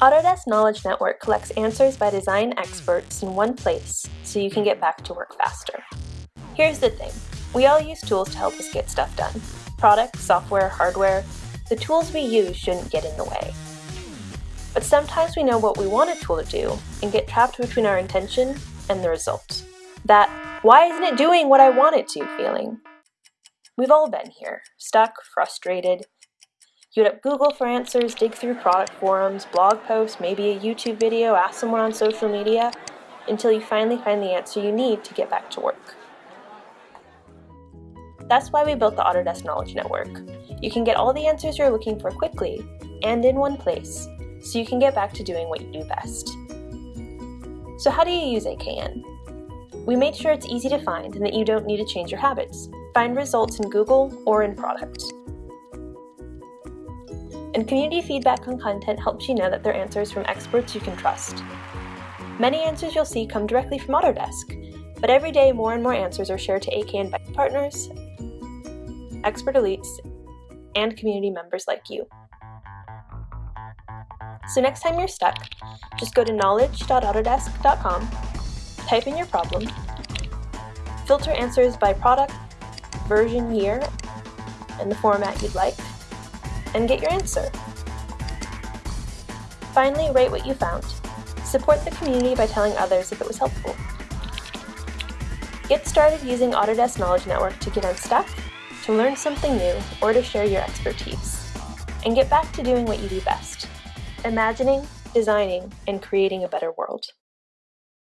Autodesk Knowledge Network collects answers by design experts in one place so you can get back to work faster. Here's the thing, we all use tools to help us get stuff done. Products, software, hardware, the tools we use shouldn't get in the way. But sometimes we know what we want a tool to do and get trapped between our intention and the result. That, why isn't it doing what I want it to feeling? We've all been here, stuck, frustrated, you would up Google for answers, dig through product forums, blog posts, maybe a YouTube video, ask someone on social media, until you finally find the answer you need to get back to work. That's why we built the Autodesk Knowledge Network. You can get all the answers you're looking for quickly and in one place, so you can get back to doing what you do best. So how do you use AKN? We made sure it's easy to find and that you don't need to change your habits. Find results in Google or in product and community feedback on content helps you know that they're answers from experts you can trust. Many answers you'll see come directly from Autodesk, but every day more and more answers are shared to AKN by partners, expert elites, and community members like you. So next time you're stuck, just go to knowledge.autodesk.com, type in your problem, filter answers by product, version, year, and the format you'd like, and get your answer. Finally, rate what you found. Support the community by telling others if it was helpful. Get started using Autodesk Knowledge Network to get unstuck, to learn something new, or to share your expertise. And get back to doing what you do best, imagining, designing, and creating a better world.